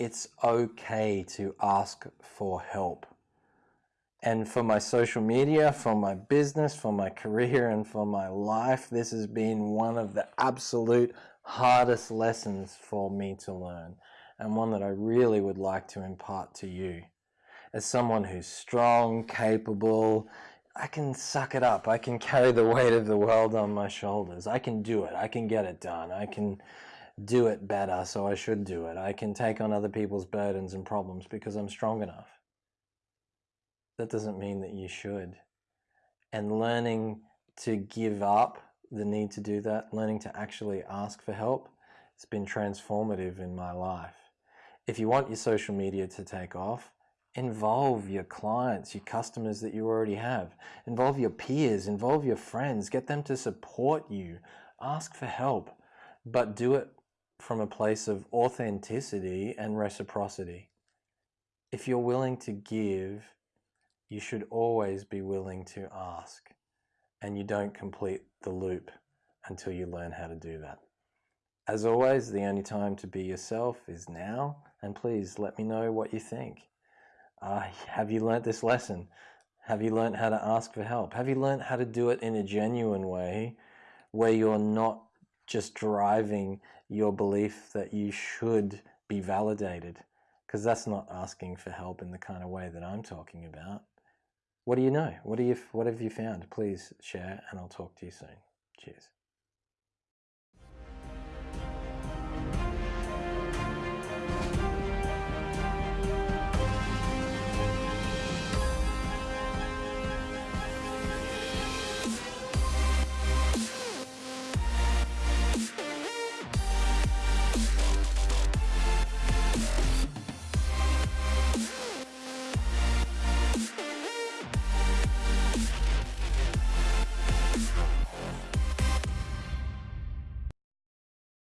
it's okay to ask for help. And for my social media, for my business, for my career, and for my life, this has been one of the absolute hardest lessons for me to learn, and one that I really would like to impart to you. As someone who's strong, capable, I can suck it up. I can carry the weight of the world on my shoulders. I can do it. I can get it done. I can do it better, so I should do it. I can take on other people's burdens and problems because I'm strong enough. That doesn't mean that you should. And learning to give up the need to do that, learning to actually ask for help, it's been transformative in my life. If you want your social media to take off, involve your clients, your customers that you already have. Involve your peers, involve your friends, get them to support you. Ask for help, but do it from a place of authenticity and reciprocity. If you're willing to give, you should always be willing to ask, and you don't complete the loop until you learn how to do that. As always, the only time to be yourself is now, and please let me know what you think. Uh, have you learnt this lesson? Have you learnt how to ask for help? Have you learnt how to do it in a genuine way where you're not just driving your belief that you should be validated? Because that's not asking for help in the kind of way that I'm talking about. What do you know? What, do you, what have you found? Please share and I'll talk to you soon. Cheers.